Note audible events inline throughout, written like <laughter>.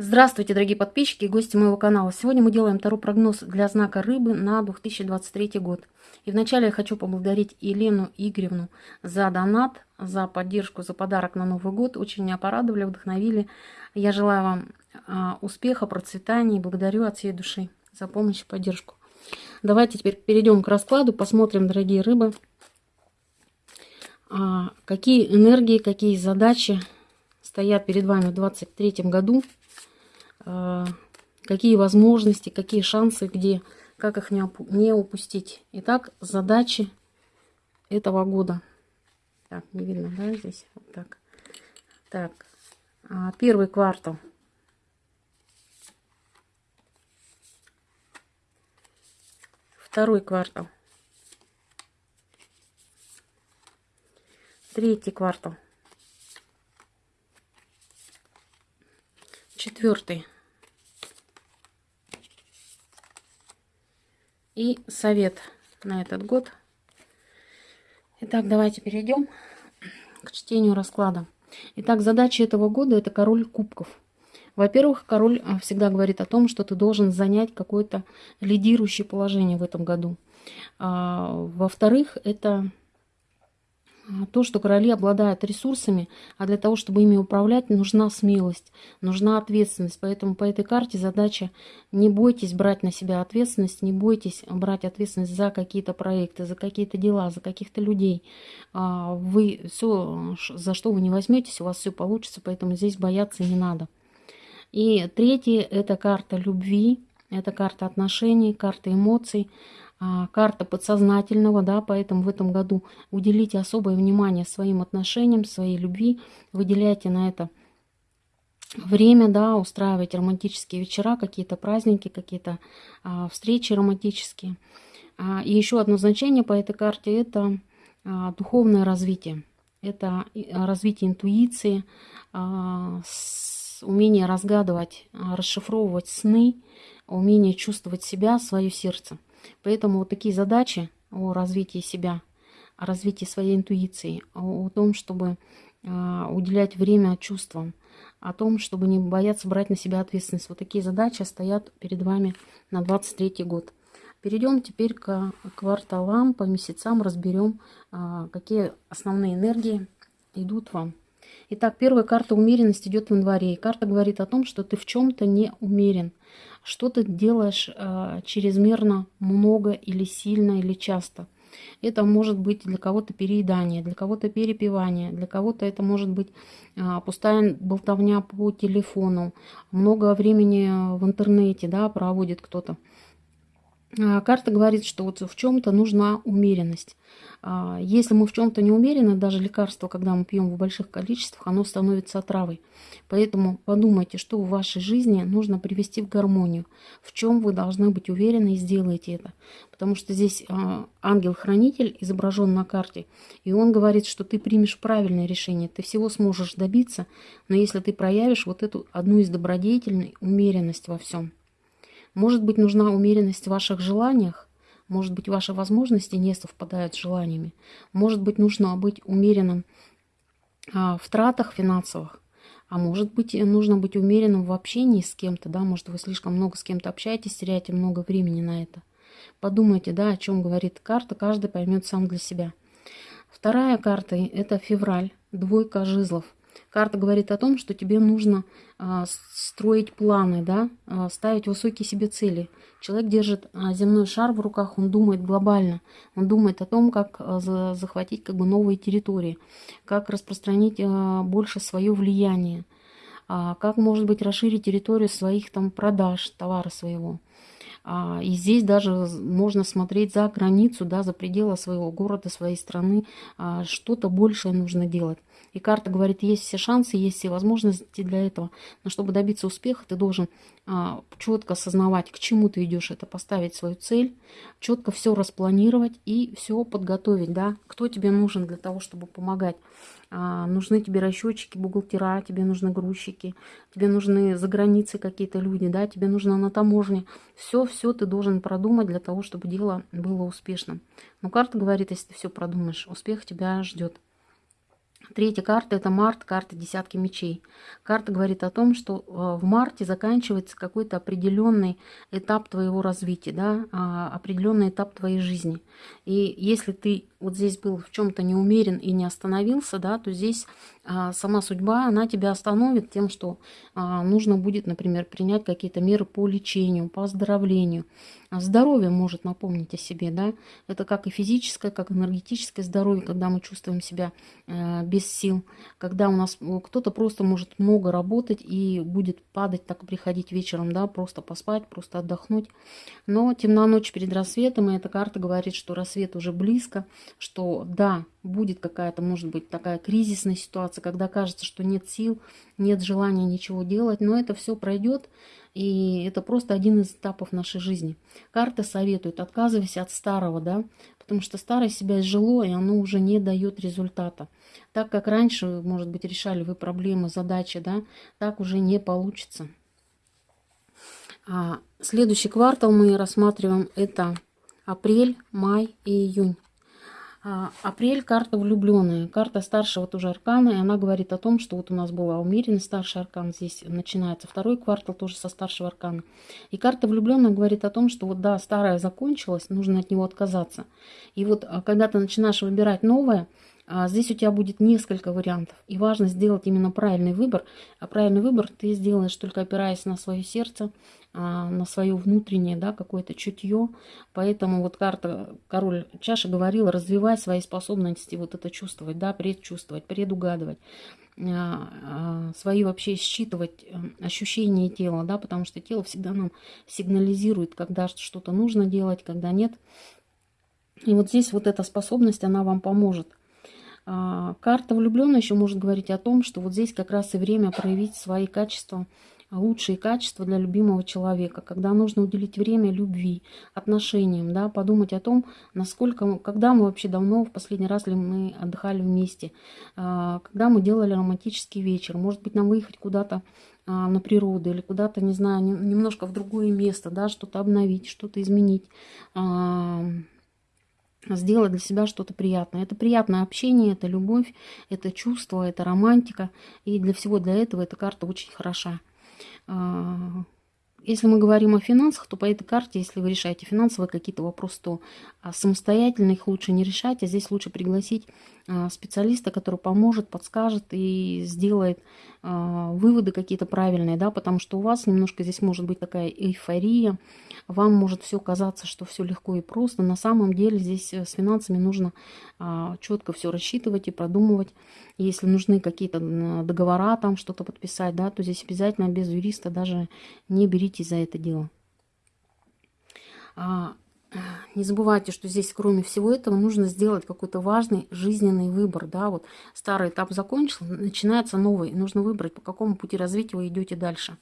Здравствуйте, дорогие подписчики и гости моего канала. Сегодня мы делаем второй прогноз для знака рыбы на 2023 год. И вначале я хочу поблагодарить Елену Игоревну за донат, за поддержку, за подарок на Новый год. Очень меня порадовали, вдохновили. Я желаю вам а, успеха, процветания и благодарю от всей души за помощь и поддержку. Давайте теперь перейдем к раскладу, посмотрим, дорогие рыбы, а, какие энергии, какие задачи стоят перед вами в 2023 году. А, какие возможности, какие шансы, где, как их не, не упустить. Итак, задачи этого года. Так, не видно, да, здесь? Вот так. Так, а, первый квартал. Второй квартал. Третий квартал. Четвертый. И совет на этот год. Итак, давайте перейдем к чтению расклада. Итак, задача этого года – это король кубков. Во-первых, король а, всегда говорит о том, что ты должен занять какое-то лидирующее положение в этом году. А, во-вторых, это то, что короли обладают ресурсами, а для того, чтобы ими управлять, нужна смелость, нужна ответственность. Поэтому по этой карте задача не бойтесь брать на себя ответственность, не бойтесь брать ответственность за какие-то проекты, за какие-то дела, за каких-то людей. А, вы все, за что вы не возьметесь, у вас все получится, поэтому здесь бояться не надо. И третье – это карта любви, это карта отношений, карта эмоций. А, карта подсознательного, да, поэтому в этом году уделите особое внимание своим отношениям, своей любви, выделяйте на это время, да, устраивайте романтические вечера, какие-то праздники, какие-то а, встречи романтические. А, и еще одно значение по этой карте – это а, духовное развитие. Это развитие интуиции, а, с, умение разгадывать, а, расшифровывать сны, умение чувствовать себя, свое сердце – Поэтому вот такие задачи о развитии себя, о развитии своей интуиции, о том, чтобы а, уделять время чувствам, о том, чтобы не бояться брать на себя ответственность. Вот такие задачи стоят перед вами на 23 год. Перейдем теперь к кварталам, по месяцам разберем, а, какие основные энергии идут вам. Итак, первая карта умеренность идет в январе. И карта говорит о том, что ты в чем-то не умерен. Что ты делаешь э, чрезмерно много или сильно или часто. Это может быть для кого-то переедание, для кого-то перепивание, для кого-то это может быть э, пустая болтовня по телефону, много времени в интернете да, проводит кто-то. А, карта говорит, что вот в чем-то нужна умеренность. А, если мы в чем-то не умерены, даже лекарство, когда мы пьем в больших количествах, оно становится отравой. Поэтому подумайте, что в вашей жизни нужно привести в гармонию, в чем вы должны быть уверены и сделайте это. Потому что здесь а, ангел-хранитель изображен на карте, и он говорит, что ты примешь правильное решение, ты всего сможешь добиться, но если ты проявишь вот эту одну из добродетельной умеренность во всем. Может быть, нужна умеренность в ваших желаниях, может быть, ваши возможности не совпадают с желаниями, может быть, нужно быть умеренным а, в тратах финансовых, а может быть, нужно быть умеренным в общении с кем-то, да, может, вы слишком много с кем-то общаетесь, теряете много времени на это. Подумайте, да, о чем говорит карта, каждый поймет сам для себя. Вторая карта – это февраль, двойка жезлов – Карта говорит о том, что тебе нужно а, строить планы, да, а, ставить высокие себе цели. Человек держит а, земной шар в руках, он думает глобально, он думает о том, как за, захватить как бы новые территории, как распространить больше свое влияние, как, может быть, расширить территорию своих там продаж, товара своего. И здесь даже можно смотреть за границу, да, за пределы своего города, своей страны. Что-то большее нужно делать. И карта говорит, есть все шансы, есть все возможности для этого. Но чтобы добиться успеха, ты должен а, четко осознавать, к чему ты идешь. Это поставить свою цель, четко все распланировать и все подготовить. Да? Кто тебе нужен для того, чтобы помогать. А, нужны тебе расчетчики, бухгалтера, тебе нужны грузчики, тебе нужны за границей какие-то люди, да, тебе нужно на таможне. Все-все ты должен продумать для того, чтобы дело было успешным. Но карта говорит, если ты все продумаешь, успех тебя ждет. Третья карта – это март, карта десятки мечей. Карта говорит о том, что э, в марте заканчивается какой-то определенный этап твоего развития, да, а, определенный этап твоей жизни. И если ты вот здесь был в чем-то не умерен и не остановился, да, то здесь а, сама судьба, она тебя остановит тем, что а, нужно будет, например, принять какие-то меры по лечению, по оздоровлению. А здоровье может напомнить о себе, да, это как и физическое, как энергетическое здоровье, когда мы чувствуем себя э, без сил, когда у нас кто-то просто может много работать и будет падать, так приходить вечером, да, просто поспать, просто отдохнуть. Но темна ночь перед рассветом, и эта карта говорит, что рассвет уже близко, что да, будет какая-то, может быть, такая кризисная ситуация, когда кажется, что нет сил, нет желания ничего делать, но это все пройдет, и это просто один из этапов нашей жизни. Карта советует, отказывайся от старого, да, потому что старое себя изжило, и оно уже не дает результата. Так как раньше, может быть, решали вы проблемы, задачи, да, так уже не получится. А следующий квартал мы рассматриваем это апрель, май и июнь. А, апрель карта влюбленная, карта старшего тоже аркана, и она говорит о том, что вот у нас была умеренный старший аркан, здесь начинается второй квартал тоже со старшего аркана. И карта влюбленная говорит о том, что вот да, старое закончилось, нужно от него отказаться. И вот а, когда ты начинаешь выбирать новое, здесь у тебя будет несколько вариантов. И важно сделать именно правильный выбор. А правильный выбор ты сделаешь только опираясь на свое сердце, а, на свое внутреннее, да, какое-то чутье. Поэтому вот карта король чаши говорила, развивай свои способности вот это чувствовать, да, предчувствовать, предугадывать а, свои вообще считывать э, ощущения тела, да, потому что тело всегда нам сигнализирует, когда что-то нужно делать, когда нет. И вот здесь вот эта способность, она вам поможет. А, карта влюбленная еще может говорить о том, что вот здесь как раз и время проявить свои качества, лучшие качества для любимого человека, когда нужно уделить время любви, отношениям, да, подумать о том, насколько, когда мы вообще давно, в последний раз ли мы отдыхали вместе, а, когда мы делали романтический вечер, может быть, нам выехать куда-то а, на природу или куда-то, не знаю, немножко в другое место, да, что-то обновить, что-то изменить, сделать для себя что-то приятное. Это приятное общение, это любовь, это чувство, это романтика. И для всего для этого эта карта очень хороша. Если мы говорим о финансах, то по этой карте, если вы решаете финансовые какие-то вопросы, то а, самостоятельно их лучше не решать, а здесь лучше пригласить а, специалиста, который поможет, подскажет и сделает а, выводы какие-то правильные, да, потому что у вас немножко здесь может быть такая эйфория, вам может все казаться, что все легко и просто. На самом деле здесь э, с финансами нужно четко все рассчитывать и продумывать. Если нужны какие-то договора, там что-то подписать, да, то здесь обязательно без юриста даже не берите за это дело. <clears throat> Не забывайте, что здесь, кроме всего этого, нужно сделать какой-то важный жизненный выбор. Да? Вот старый этап закончился, начинается новый. Нужно выбрать, по какому пути развития вы идете дальше.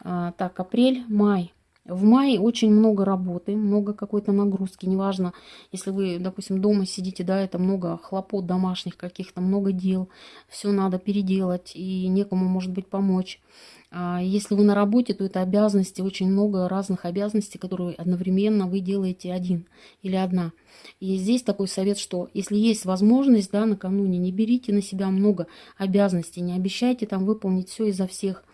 А, так, апрель, май. В мае очень много работы, много какой-то нагрузки. Неважно, если вы, допустим, дома сидите, да, это много хлопот домашних каких-то, много дел. Все надо переделать, и некому, может быть, помочь. А если вы на работе, то это обязанности, очень много разных обязанностей, которые одновременно вы делаете один или одна. И здесь такой совет, что если есть возможность, да, накануне не берите на себя много обязанностей, не обещайте там выполнить все изо всех.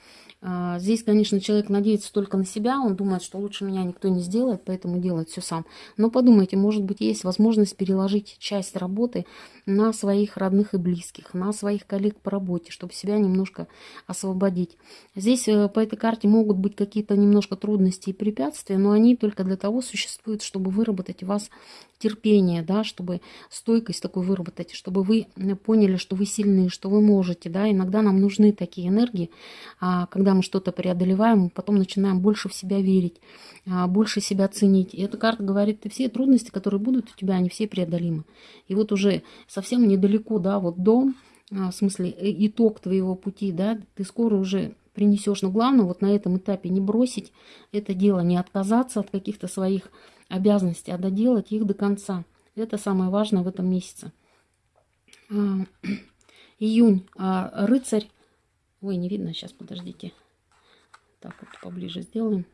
А, здесь, конечно, человек надеется только на себя, он думает, что лучше меня никто не сделает, поэтому делает все сам. Но подумайте, может быть, есть возможность переложить часть работы на своих родных и близких, на своих коллег по работе, чтобы себя немножко освободить. Здесь э, по этой карте могут быть какие-то немножко трудности и препятствия, но они только для того существуют, чтобы выработать у вас терпение, да, чтобы стойкость такую выработать, чтобы вы поняли, что вы сильны, что вы можете, да, иногда нам нужны такие энергии, а, когда мы что-то преодолеваем, мы потом начинаем больше в себя верить, а, больше себя ценить. И эта карта говорит, ты все трудности, которые будут у тебя, они все преодолимы. И вот уже совсем недалеко, да, вот дом, а, в смысле э, итог твоего пути, да, ты скоро уже принесешь. Но главное вот на этом этапе не бросить это дело, не отказаться от каких-то своих обязанностей, а доделать их до конца. Это самое важное в этом месяце. А, <clears throat> июнь. Рыцарь. Ой, не видно, сейчас, подождите. Так вот поближе сделаем.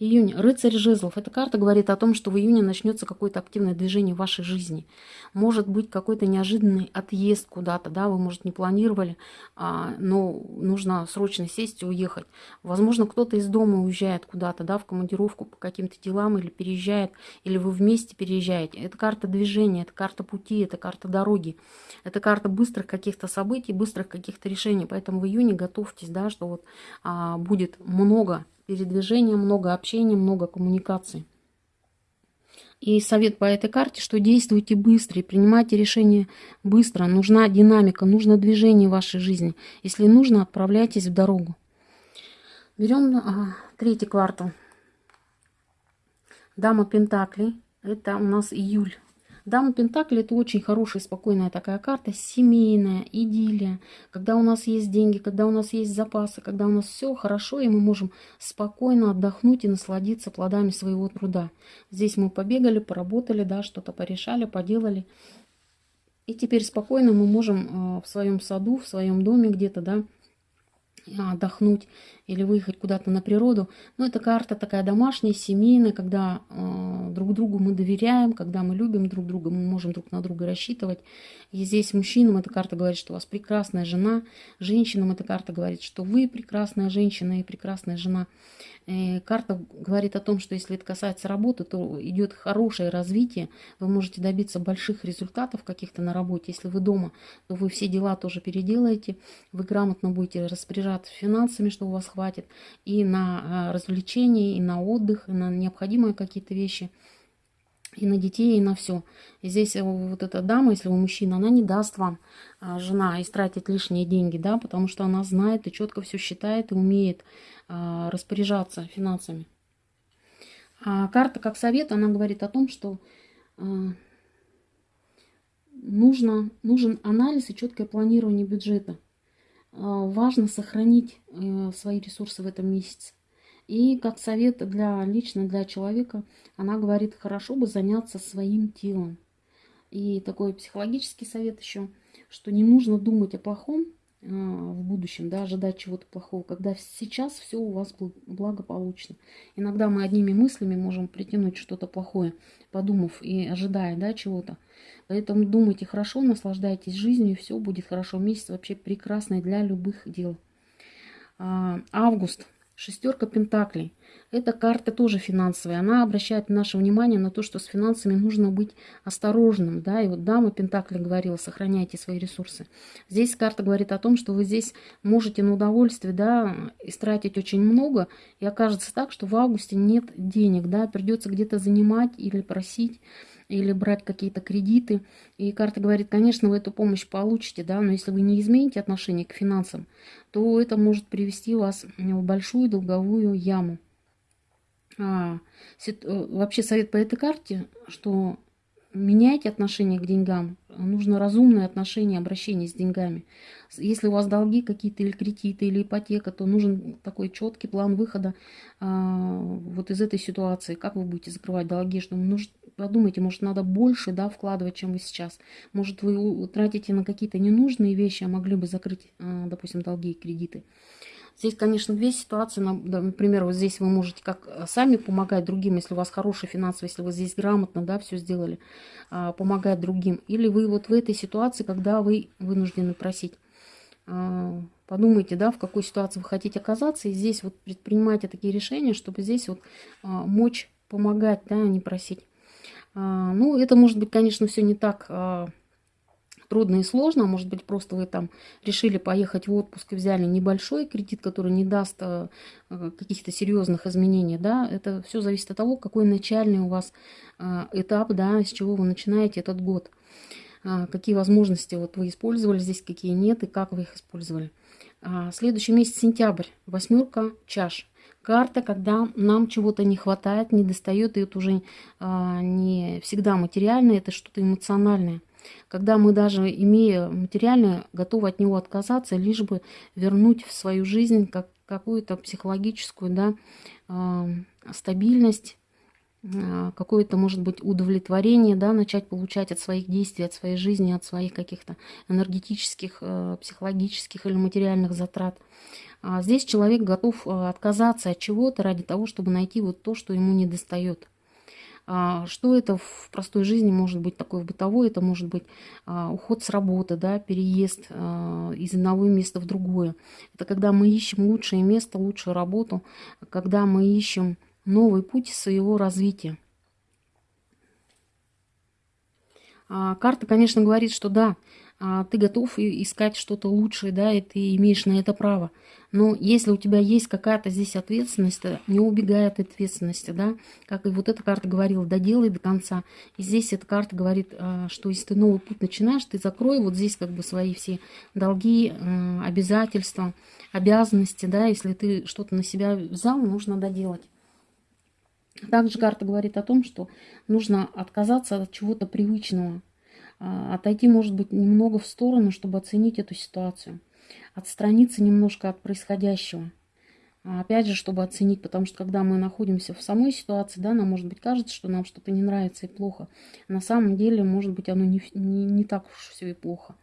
Июнь. Рыцарь жезлов. Эта карта говорит о том, что в июне начнется какое-то активное движение в вашей жизни. Может быть какой-то неожиданный отъезд куда-то, да, вы, может, не планировали, а, но нужно срочно сесть и уехать. Возможно, кто-то из дома уезжает куда-то, да, в командировку по каким-то делам или переезжает, или вы вместе переезжаете. Это карта движения, это карта пути, это карта дороги. Это карта быстрых каких-то событий, быстрых каких-то решений. Поэтому в июне готовьтесь, да, что вот а, будет много передвижения, много общения, много коммуникаций. И совет по этой карте, что действуйте быстро и принимайте решения быстро. Нужна динамика, нужно движение в вашей жизни. Если нужно, отправляйтесь в дорогу. Берем а, третий квартал. Дама Пентаклей. Это у нас июль. Дама Пентакли это очень хорошая, спокойная такая карта, семейная, идиллия, когда у нас есть деньги, когда у нас есть запасы, когда у нас все хорошо, и мы можем спокойно отдохнуть и насладиться плодами своего труда. Здесь мы побегали, поработали, да, что-то порешали, поделали. И теперь спокойно мы можем э, в своем саду, в своем доме где-то, да, отдохнуть или выехать куда-то на природу. Но это карта такая домашняя, семейная, когда э, друг другу мы доверяем, когда мы любим друг друга, мы можем друг на друга рассчитывать. И здесь мужчинам эта карта говорит, что у вас прекрасная жена, женщинам эта карта говорит, что вы прекрасная женщина и прекрасная жена. И карта говорит о том, что если это касается работы, то идет хорошее развитие, вы можете добиться больших результатов каких-то на работе. Если вы дома, то вы все дела тоже переделаете, вы грамотно будете распоряжаться финансами, что у вас хватит, и на а, развлечения, и на отдых, и на необходимые какие-то вещи, и на детей, и на все. И здесь э, вот эта дама, если вы мужчина, она не даст вам, а, жена, истратить лишние деньги, да, потому что она знает и четко все считает, и умеет а, распоряжаться финансами. А карта как совет, она говорит о том, что нужно, нужен анализ и четкое планирование бюджета. А, важно сохранить э, свои ресурсы в этом месяце. И как совет для лично для человека, она говорит, хорошо бы заняться своим телом. И такой психологический совет еще, что не нужно думать о плохом, а, в будущем, да, ожидать чего-то плохого, когда сейчас все у вас благополучно. Иногда мы одними мыслями можем притянуть что-то плохое, подумав и ожидая, да, чего-то. Поэтому думайте хорошо, наслаждайтесь жизнью, все будет хорошо. Месяц вообще прекрасный для любых дел. А, август. Шестерка Пентаклей. Эта карта тоже финансовая. Она обращает наше внимание на то, что с финансами нужно быть осторожным. Да? И вот дама Пентакли говорила, сохраняйте свои ресурсы. Здесь карта говорит о том, что вы здесь можете на удовольствие да, истратить очень много. И окажется так, что в августе нет денег. Да? Придется где-то занимать или просить или брать какие-то кредиты. И карта говорит, конечно, вы эту помощь получите, да, но если вы не измените отношение к финансам, то это может привести вас в большую долговую яму. А, э, вообще совет по этой карте, что меняйте отношение к деньгам. Нужно разумное отношение, обращение с деньгами. Если у вас долги какие-то или кредиты, или ипотека, то нужен такой четкий план выхода а, вот из этой ситуации. Как вы будете закрывать долги? Что нужно, подумайте, может, надо больше да, вкладывать, чем вы сейчас. Может, вы тратите на какие-то ненужные вещи, а могли бы закрыть, а, допустим, долги и кредиты. Здесь, конечно, две ситуации. Например, вот здесь вы можете как э, сами помогать другим, если у вас хороший финансовый, если вы здесь грамотно да, все сделали, а, помогать другим. Или вы вот в этой ситуации, когда вы вынуждены просить. А, подумайте, да, в какой ситуации вы хотите оказаться. И здесь вот предпринимайте такие решения, чтобы здесь вот мочь помогать, да, а не просить. Ну, это может быть, конечно, все не так трудно и сложно. Может быть, просто вы там решили поехать в отпуск и взяли небольшой кредит, который не даст э, каких-то серьезных изменений. Да? Это все зависит от того, какой начальный у вас этап, да, с чего вы начинаете этот год. А, какие возможности вот вы использовали здесь, какие нет, и как вы их использовали. А, следующий месяц сентябрь. Восьмерка чаш карта, когда нам чего-то не хватает, не достает, и это уже а, не всегда материальное, это что-то эмоциональное. Когда мы даже, имея материальное, готовы от него отказаться, лишь бы вернуть в свою жизнь как, какую-то психологическую да, э, стабильность, какое-то, может быть, удовлетворение, да, начать получать от своих действий, от своей жизни, от своих каких-то энергетических, э, психологических или материальных затрат. А здесь человек готов э, отказаться от чего-то ради того, чтобы найти вот то, что ему не достает. А, что это в простой жизни может быть такое в бытовой? Это может быть уход с работы, да, переезд из одного места в другое. Это когда мы ищем лучшее место, лучшую работу, когда мы ищем новый путь своего развития. А, карта, конечно, говорит, что да, а, ты готов искать что-то лучшее, да, и ты имеешь на это право. Но если у тебя есть какая-то здесь ответственность, не убегай от ответственности, да, как и вот эта карта говорила, доделай до конца. И здесь эта карта говорит, а, что если ты новый путь начинаешь, ты закрой вот здесь как бы свои все долги, обязательства, обязанности, да, если ты что-то на себя взял, нужно доделать. Также карта говорит о том, что нужно отказаться от чего-то привычного, а, отойти, может быть, немного в сторону, чтобы оценить эту ситуацию, отстраниться немножко от происходящего. А, опять же, чтобы оценить, потому что когда мы находимся в самой ситуации, да, нам, может быть, кажется, что нам что-то не нравится и плохо. На самом деле, может быть, оно не, не, не так уж все и плохо.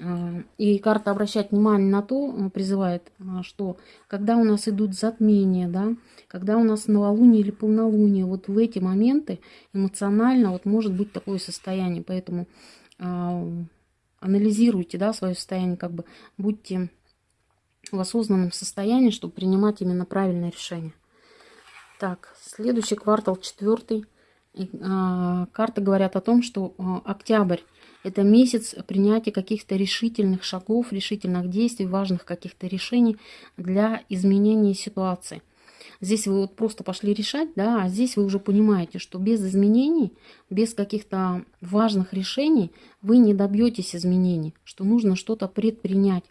А, и карта обращает внимание на то, э, призывает, а, что когда у нас идут затмения, да, когда у нас новолуние или полнолуние, вот в эти моменты эмоционально вот может быть такое состояние. Поэтому э, анализируйте да, свое состояние, как бы будьте в осознанном состоянии, чтобы принимать именно правильное решение. Так, следующий квартал, четвертый. Э, карты говорят о том, что э, октябрь это месяц принятия каких-то решительных шагов, решительных действий, важных каких-то решений для изменения ситуации. Здесь вы вот просто пошли решать, да, а здесь вы уже понимаете, что без изменений, без каких-то важных решений вы не добьетесь изменений, что нужно что-то предпринять.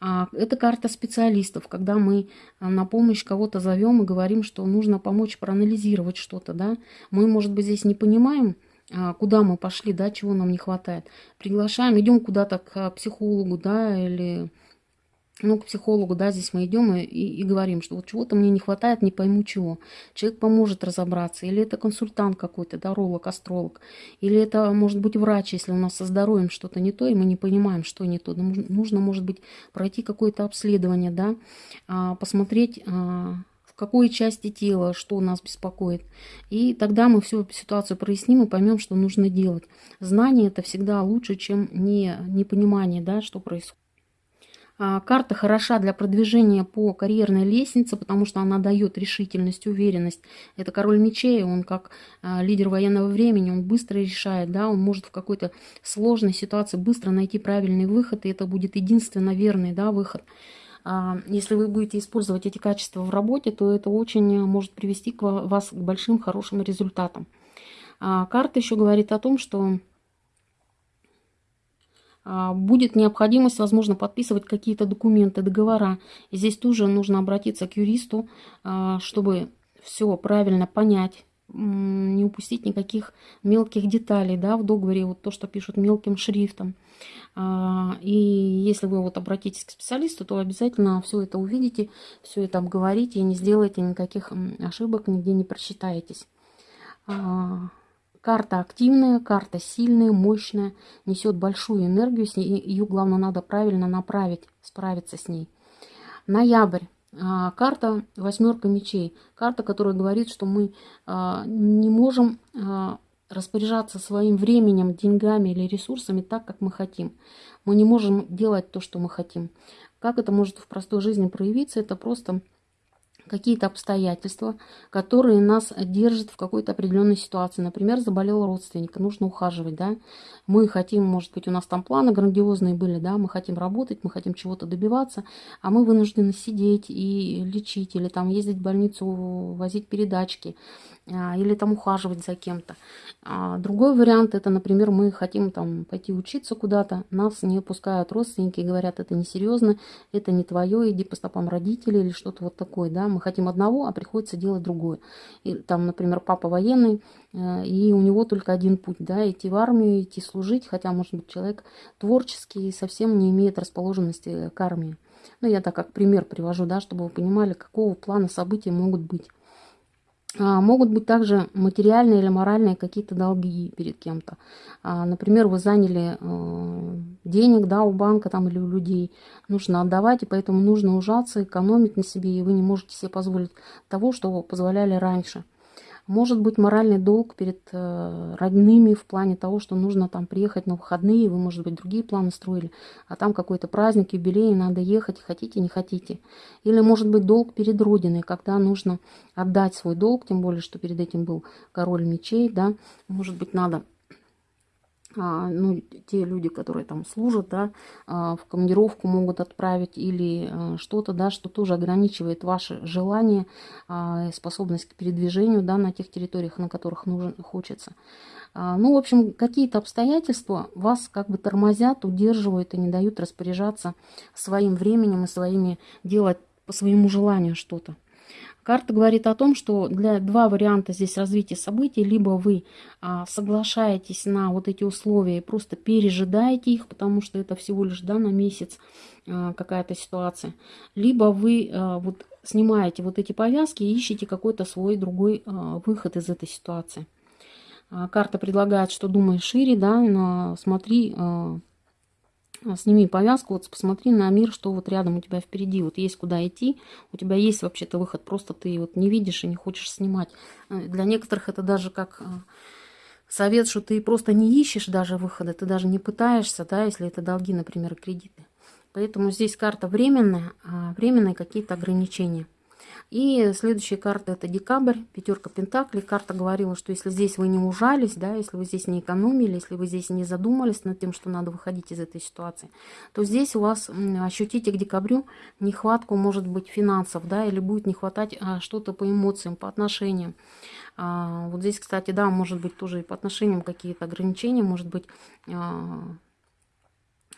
А это карта специалистов, когда мы а, на помощь кого-то зовем и говорим, что нужно помочь проанализировать что-то, да. Мы, может быть, здесь не понимаем, куда мы пошли, да, чего нам не хватает. Приглашаем, идем куда-то к психологу, да, или ну, к психологу, да, здесь мы идем и, и, и говорим, что вот чего-то мне не хватает, не пойму чего. Человек поможет разобраться. Или это консультант какой-то, да, ролог, астролог. Или это может быть врач, если у нас со здоровьем что-то не то, и мы не понимаем, что не то. Нужно, может быть, пройти какое-то обследование, да, а, посмотреть а, в какой части тела, что нас беспокоит. И тогда мы всю ситуацию проясним и поймем, что нужно делать. Знание это всегда лучше, чем не, непонимание, да, что происходит. А, карта хороша для продвижения по карьерной лестнице, потому что она дает решительность, уверенность. Это король мечей, он как а, лидер военного времени, он быстро решает, да, он может в какой-то сложной ситуации быстро найти правильный выход, и это будет единственно верный да, выход. А, если вы будете использовать эти качества в работе, то это очень может привести к вас к большим хорошим результатам. А, карта еще говорит о том, что а, будет необходимость, возможно, подписывать какие-то документы, договора. И здесь тоже нужно обратиться к юристу, чтобы все правильно понять, не упустить никаких мелких деталей да, в договоре, вот то, что пишут мелким шрифтом. А, и если вы вот обратитесь к специалисту, то обязательно все это увидите, все это обговорите и не сделаете никаких ошибок, нигде не просчитаетесь. А, карта активная, карта сильная, мощная, несет большую энергию, ее главное надо правильно направить, справиться с ней. Ноябрь. А, карта восьмерка мечей. Карта, которая говорит, что мы а, не можем а, распоряжаться своим временем, деньгами или ресурсами так, как мы хотим. Мы не можем делать то, что мы хотим. Как это может в простой жизни проявиться? Это просто какие-то обстоятельства, которые нас держат в какой-то определенной ситуации. Например, заболел родственник, нужно ухаживать, да. Мы хотим, может быть, у нас там планы грандиозные были, да, мы хотим работать, мы хотим чего-то добиваться, а мы вынуждены сидеть и лечить, или там ездить в больницу, возить передачки, или там ухаживать за кем-то. А другой вариант, это, например, мы хотим там пойти учиться куда-то, нас не пускают родственники и говорят, это несерьезно, это не твое, иди по стопам родителей или что-то вот такое, да, мы хотим одного, а приходится делать другое. И там, например, папа военный, э, и у него только один путь, да, идти в армию, идти служить, хотя, может быть, человек творческий совсем не имеет расположенности к армии. Ну, я так как пример привожу, да, чтобы вы понимали, какого плана события могут быть. А, могут быть также материальные или моральные какие-то долги перед кем-то. А, например, вы заняли э, денег да, у банка там, или у людей, нужно отдавать, и поэтому нужно ужаться, экономить на себе, и вы не можете себе позволить того, что позволяли раньше. Может быть моральный долг перед э, родными в плане того, что нужно там приехать на выходные, вы, может быть, другие планы строили, а там какой-то праздник, юбилей, надо ехать, хотите, не хотите. Или, может быть, долг перед Родиной, когда нужно отдать свой долг, тем более, что перед этим был король мечей, да, может быть, надо ну, те люди, которые там служат, да, а, в командировку могут отправить или а, что-то, да, что тоже ограничивает ваше желание, способность к передвижению, да, на тех территориях, на которых нужен, хочется. Ну, в общем, какие-то обстоятельства вас как бы тормозят, удерживают и не дают распоряжаться своим временем и своими делать по своему желанию что-то. Карта говорит о том, что для два варианта здесь развития событий. Либо вы а, соглашаетесь на вот эти условия и просто пережидаете их, потому что это всего лишь да, на месяц а, какая-то ситуация. Либо вы а, вот снимаете вот эти повязки и ищете какой-то свой другой а, выход из этой ситуации. А, карта предлагает, что думай шире, да, но смотри... А, сними повязку, вот посмотри на мир, что вот рядом у тебя впереди, вот есть куда идти, у тебя есть вообще-то выход, просто ты вот не видишь и не хочешь снимать. Э, для некоторых это даже как э, совет, что ты просто не ищешь даже выхода, ты даже не пытаешься, да, если это долги, например, кредиты. Поэтому здесь карта временная, а временные какие-то ограничения. И следующая карта это декабрь, пятерка пентаклей. Карта говорила, что если здесь вы не ужались, да, если вы здесь не экономили, если вы здесь не задумались над тем, что надо выходить из этой ситуации, то здесь у вас ощутите к декабрю нехватку, может быть, финансов, да, или будет не хватать а, что-то по эмоциям, по отношениям. А, вот здесь, кстати, да, может быть тоже и по отношениям какие-то ограничения, может быть, а,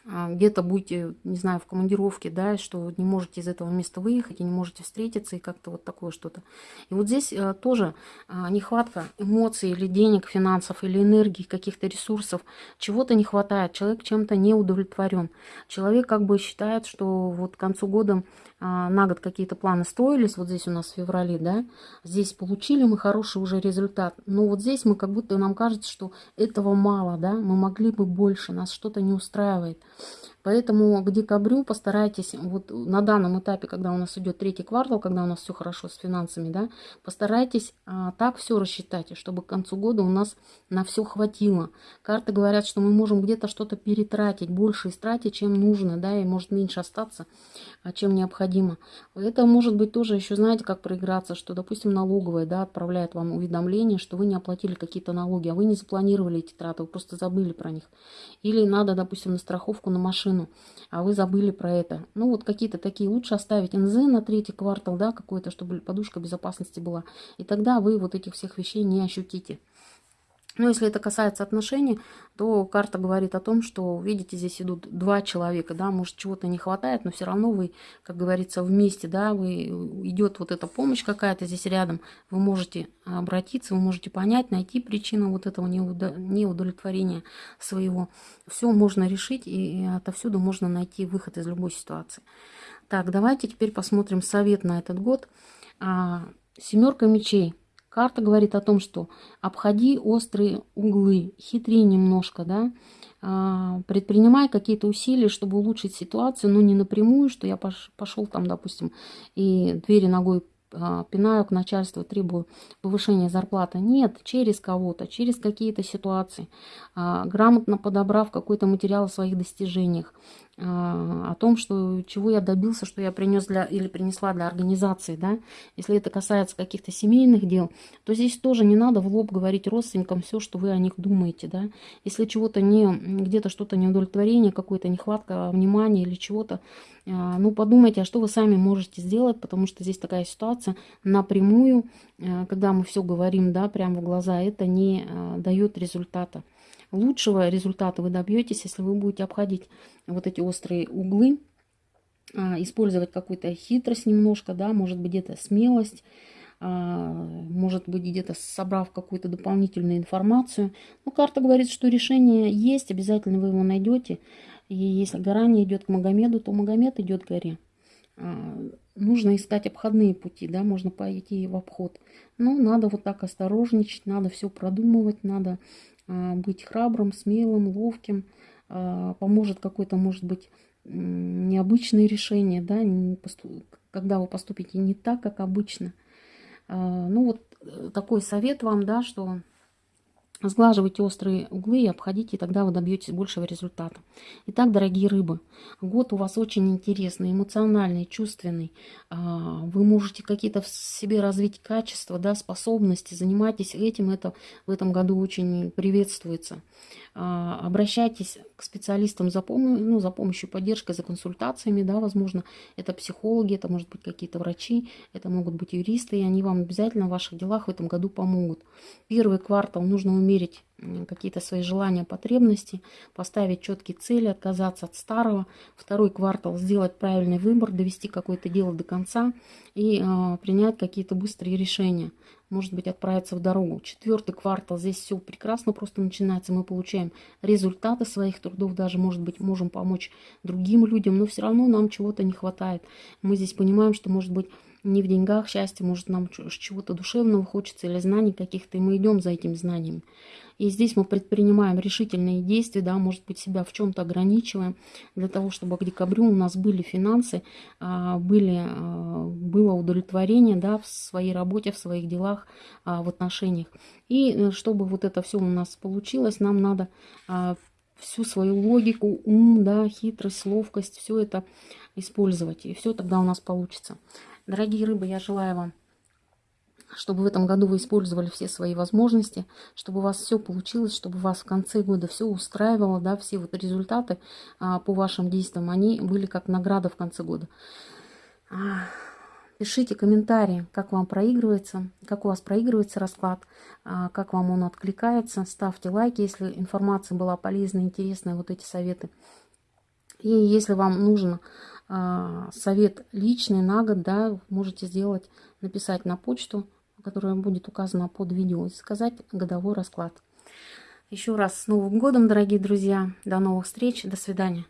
где-то будете, не знаю, в командировке, да, что не можете из этого места выехать и не можете встретиться, и как-то вот такое что-то. И вот здесь а, тоже а, нехватка эмоций или денег, финансов, или энергии, каких-то ресурсов, чего-то не хватает, человек чем-то не удовлетворен. Человек как бы считает, что вот к концу года а, на год какие-то планы строились, вот здесь у нас в феврале, да, здесь получили мы хороший уже результат, но вот здесь мы как будто нам кажется, что этого мало, да, мы могли бы больше, нас что-то не устраивает. Поэтому к декабрю постарайтесь, вот на данном этапе, когда у нас идет третий квартал, когда у нас все хорошо с финансами, да, постарайтесь а, так все рассчитать, чтобы к концу года у нас на все хватило. Карты говорят, что мы можем где-то что-то перетратить, больше истратить, чем нужно, да, и может меньше остаться, а, чем необходимо. Это может быть тоже еще, знаете, как проиграться, что, допустим, налоговая, да, отправляет вам уведомление, что вы не оплатили какие-то налоги, а вы не запланировали эти траты, вы просто забыли про них. Или надо, допустим, на страховку на машину, а вы забыли про это. Ну, вот какие-то такие. Лучше оставить НЗ на третий квартал, да, какой-то, чтобы подушка безопасности была. И тогда вы вот этих всех вещей не ощутите. Но если это касается отношений, то карта говорит о том, что, видите, здесь идут два человека, да, может, чего-то не хватает, но все равно вы, как говорится, вместе, да, вы, идет вот эта помощь какая-то здесь рядом, вы можете обратиться, вы можете понять, найти причину вот этого неудовлетворения своего. Все можно решить, и отовсюду можно найти выход из любой ситуации. Так, давайте теперь посмотрим совет на этот год. А, семерка мечей – Карта говорит о том, что обходи острые углы, хитри немножко, да, а, предпринимай какие-то усилия, чтобы улучшить ситуацию, но не напрямую, что я пошел там, допустим, и двери ногой а, пинаю к начальству, требую повышения зарплаты. Нет, через кого-то, через какие-то ситуации, а, грамотно подобрав какой-то материал о своих достижениях, о том, что чего я добился, что я принес для или принесла для организации, да, если это касается каких-то семейных дел, то здесь тоже не надо в лоб говорить родственникам все, что вы о них думаете, да, если чего-то не, где-то что-то неудовлетворение, какая-то нехватка внимания или чего-то, а, ну, подумайте, а что вы сами можете сделать, потому что здесь такая ситуация напрямую, а, когда мы все говорим, да, прямо в глаза, это не дает результата лучшего результата вы добьетесь, если вы будете обходить вот эти острые углы, а, использовать какую-то хитрость немножко, да, может быть где-то смелость, а, может быть где-то собрав какую-то дополнительную информацию. Но карта говорит, что решение есть, обязательно вы его найдете. И если гора не идет к Магомеду, то Магомед идет к горе. А, нужно искать обходные пути, да, можно пойти в обход. Но надо вот так осторожничать, надо все продумывать, надо быть храбрым, смелым, ловким. А, поможет какое-то, может быть, необычное решение, да, когда вы поступите не так, как обычно. А, ну вот э, такой совет вам, да, что Сглаживайте острые углы и обходите, и тогда вы добьетесь большего результата. Итак, дорогие рыбы, год у вас очень интересный, эмоциональный, чувственный. А, вы можете какие-то в себе развить качества, да, способности. Занимайтесь этим, это в этом году очень приветствуется. А, обращайтесь к специалистам за, пом ну, за помощью, поддержкой, за консультациями, да, возможно, это психологи, это может быть какие-то врачи, это могут быть юристы, и они вам обязательно в ваших делах в этом году помогут. Первый квартал нужно умерить какие-то свои желания, потребности, поставить четкие цели, отказаться от старого. Второй квартал сделать правильный выбор, довести какое-то дело до конца и э, принять какие-то быстрые решения может быть, отправиться в дорогу. Четвертый квартал, здесь все прекрасно просто начинается. Мы получаем результаты своих трудов, даже, может быть, можем помочь другим людям, но все равно нам чего-то не хватает. Мы здесь понимаем, что, может быть, не в деньгах счастье, может, нам чего-то душевного хочется или знаний каких-то, и мы идем за этим знанием. И здесь мы предпринимаем решительные действия, да, может быть, себя в чем-то ограничиваем, для того, чтобы к декабрю у нас были финансы, а, были, а, было удовлетворение да, в своей работе, в своих делах, а, в отношениях. И э, чтобы вот это все у нас получилось, нам надо всю свою логику, ум, да, хитрость, ловкость, все это использовать. И все тогда у нас получится. Дорогие рыбы, я желаю вам чтобы в этом году вы использовали все свои возможности, чтобы у вас все получилось, чтобы у вас в конце года все устраивало, да, все вот результаты а, по вашим действиям, они были как награда в конце года. А, пишите комментарии, как вам проигрывается, как у вас проигрывается расклад, а, как вам он откликается. Ставьте лайки, если информация была полезная, интересная, вот эти советы. И если вам нужен а, совет личный на год, да, можете сделать, написать на почту которая будет указана под видео, и сказать годовой расклад. Еще раз с Новым годом, дорогие друзья. До новых встреч. До свидания.